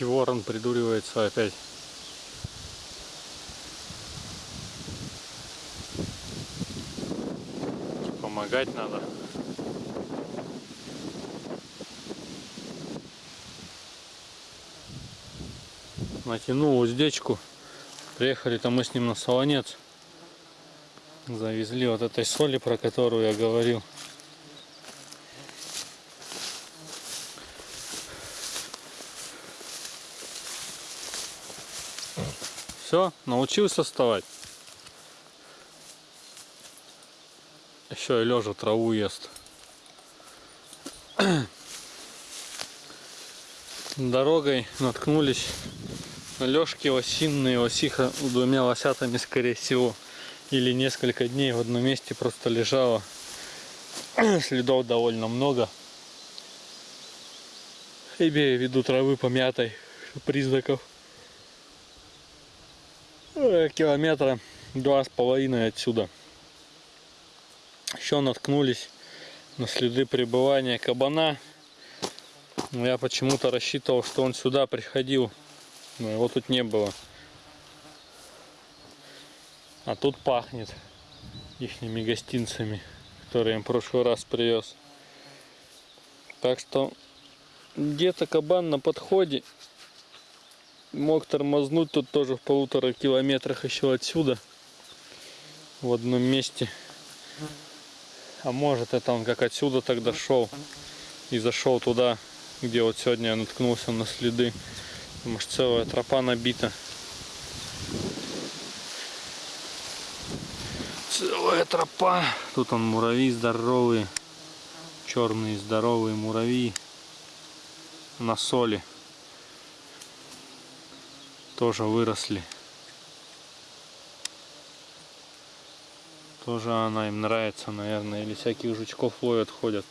Маленький ворон придуривается опять. Помогать надо. Натянул уздечку. Приехали-то мы с ним на Солонец. Завезли вот этой соли, про которую я говорил. Все, научился вставать. Еще и лежа траву ест. Дорогой наткнулись на лёжки осинные, осиха двумя лосятами, скорее всего. Или несколько дней в одном месте просто лежала. Следов довольно много. Имея в виду травы помятой, признаков. Э, километра два с половиной отсюда. Еще наткнулись на следы пребывания кабана. Я почему-то рассчитывал, что он сюда приходил. Но его тут не было. А тут пахнет ихними гостинцами, которые я в прошлый раз привез. Так что где-то кабан на подходе. Мог тормознуть тут тоже в полутора километрах еще отсюда. В одном месте. А может это он как отсюда тогда шел и зашел туда, где вот сегодня я наткнулся на следы. Потому что целая тропа набита. Целая тропа. Тут он муравьи здоровые. Черные здоровые муравьи. На соли. Тоже выросли. Тоже она им нравится, наверное. Или всяких жучков ловят, ходят.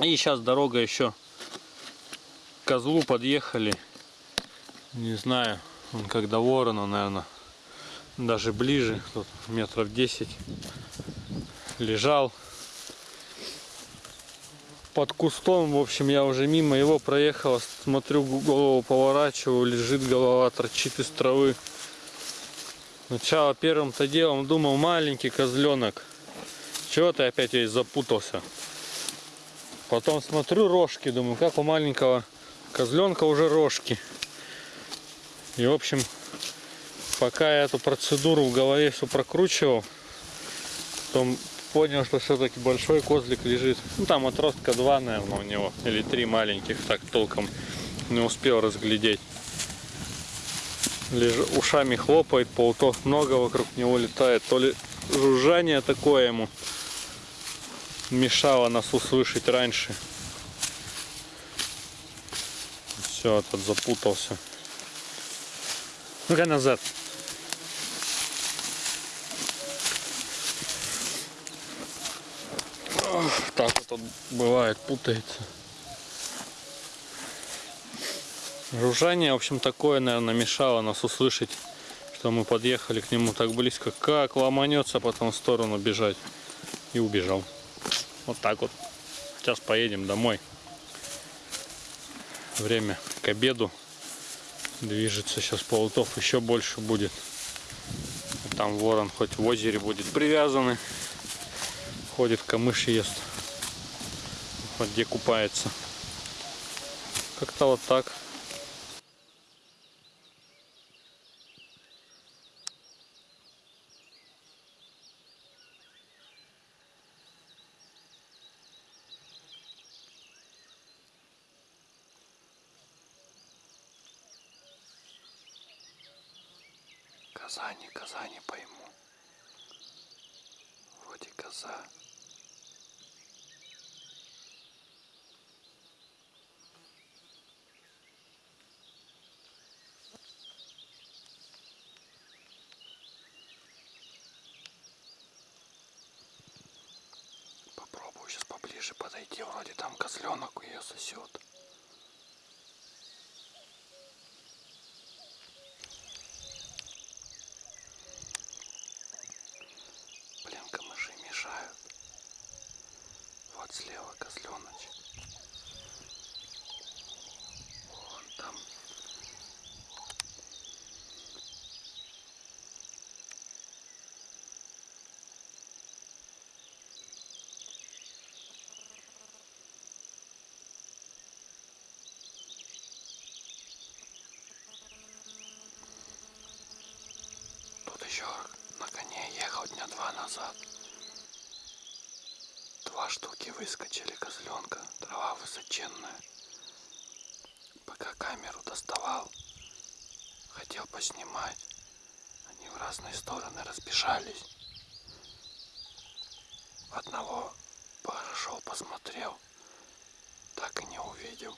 И сейчас дорога еще козлу подъехали. Не знаю, он как до ворона, наверное, даже ближе, тут метров 10 лежал под кустом, в общем, я уже мимо его проехал, смотрю, голову поворачиваю, лежит голова, торчит из травы. Сначала первым-то делом думал, маленький козленок, чего ты опять весь запутался? Потом смотрю рожки, думаю, как у маленького козленка уже рожки. И, в общем, пока я эту процедуру в голове все прокручивал, потом понял, что все-таки большой козлик лежит. Ну, там отростка два, наверное, у него. Или три маленьких, так толком не успел разглядеть. Леж... Ушами хлопает, паутов много вокруг него летает. То ли жужжание такое ему мешало нас услышать раньше. Все, этот запутался. Ну-ка назад. Он бывает, путается. Жужжание, в общем, такое, наверное, мешало нас услышать, что мы подъехали к нему так близко. Как ломанется потом в сторону бежать. И убежал. Вот так вот. Сейчас поедем домой. Время к обеду. Движется сейчас полутов еще больше будет. Там ворон хоть в озере будет привязанный. Ходит, камыши ест вот где купается. Как-то вот так. Казани, Казани пойму. Вроде коза. Подойти, вроде там козленок ее сосет. Блин, камыши мешают. Вот слева козленочек. Вон. там. Тут еще на коне ехал дня два назад. Два штуки выскочили козленка, трава высоченная. Пока камеру доставал, хотел поснимать. Они в разные стороны разбежались. Одного пошел, посмотрел, так и не увидел.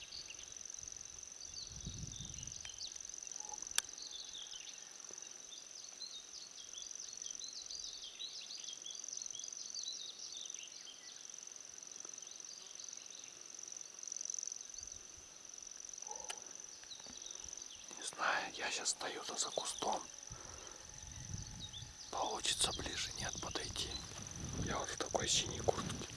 Не знаю, я сейчас стою-то за кустом. Получится ближе, нет, подойти. Я вот в такой синей куртке.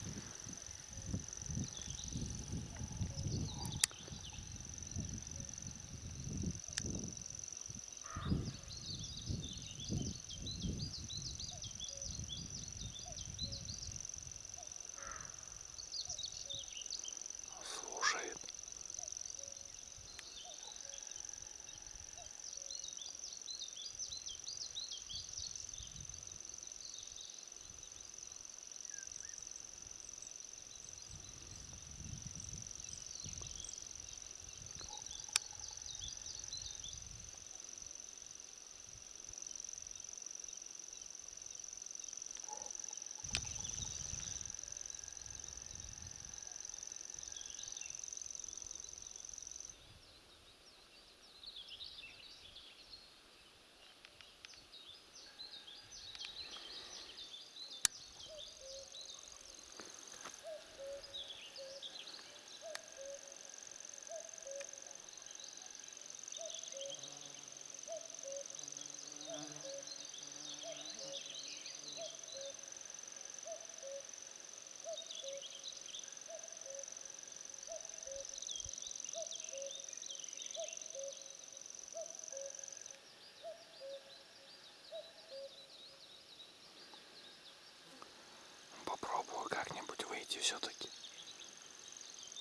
Выйти все-таки.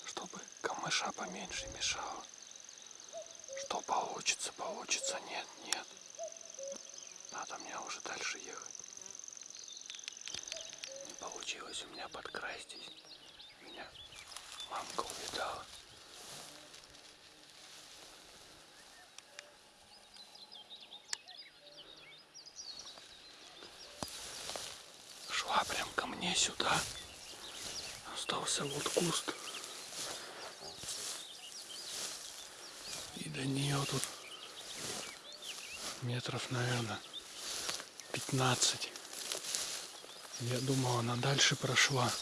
Чтобы камыша поменьше мешало. Что получится, получится, нет, нет. Надо мне уже дальше ехать. Не получилось у меня под край здесь. Меня мамка увидала. Шла прям ко мне сюда. Остался вот куст. И до нее тут метров, наверное, 15. Я думал, она дальше прошла.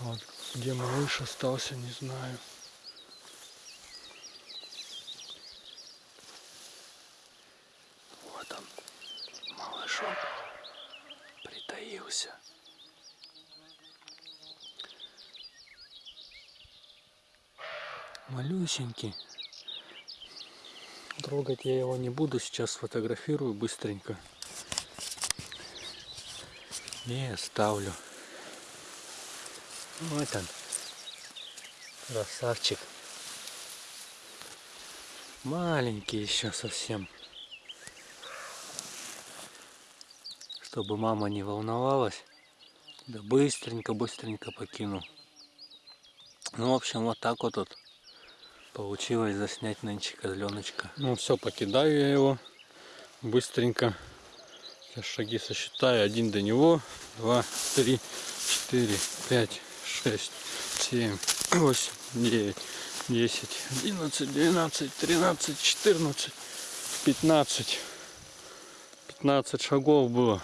Вот где малыш остался, не знаю. Вот он, малышок, притаился. Малюсенький. Трогать я его не буду, сейчас сфотографирую быстренько. И оставлю. Вот он. Красавчик. Маленький еще совсем. Чтобы мама не волновалась. Да быстренько-быстренько покинул. Ну, в общем, вот так вот тут получилось заснять нынче козленочка. Ну все, покидаю я его быстренько. Сейчас шаги сосчитаю. Один до него, два, три, четыре, пять, шесть, семь, восемь, девять, десять, одиннадцать, двенадцать, тринадцать, четырнадцать, пятнадцать. Пятнадцать шагов было.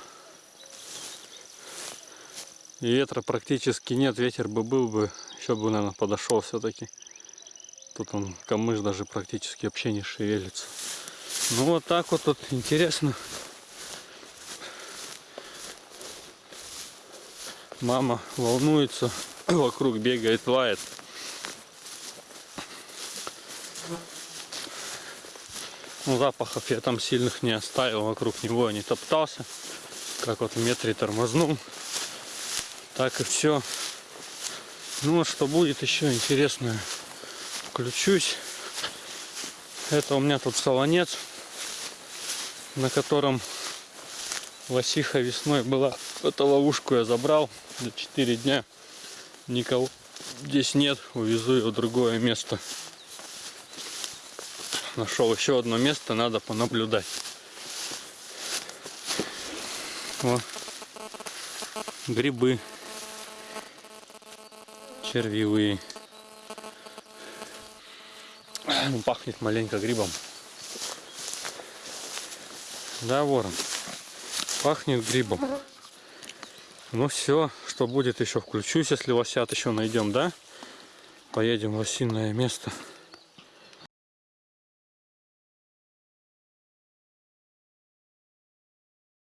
И ветра практически нет. Ветер бы был бы, еще бы, наверное, подошел все-таки. Тут он камыш даже практически вообще не шевелится. Ну вот так вот тут интересно. Мама волнуется, вокруг бегает, лает. Ну, запахов я там сильных не оставил, вокруг него не топтался. Как вот в метре тормознул. Так и все. Ну, вот что будет еще интересное. Включусь. Это у меня тут солонец, на котором лосиха весной была. Эту ловушку я забрал за 4 дня. Никого здесь нет. Увезу ее в другое место. Нашел еще одно место, надо понаблюдать. Вот. Грибы. Червивые. Ну, Пахнет маленько грибом. Да, ворон. Пахнет грибом. Ну все, что будет еще включусь, если лосят еще найдем, да? Поедем в лосиное место.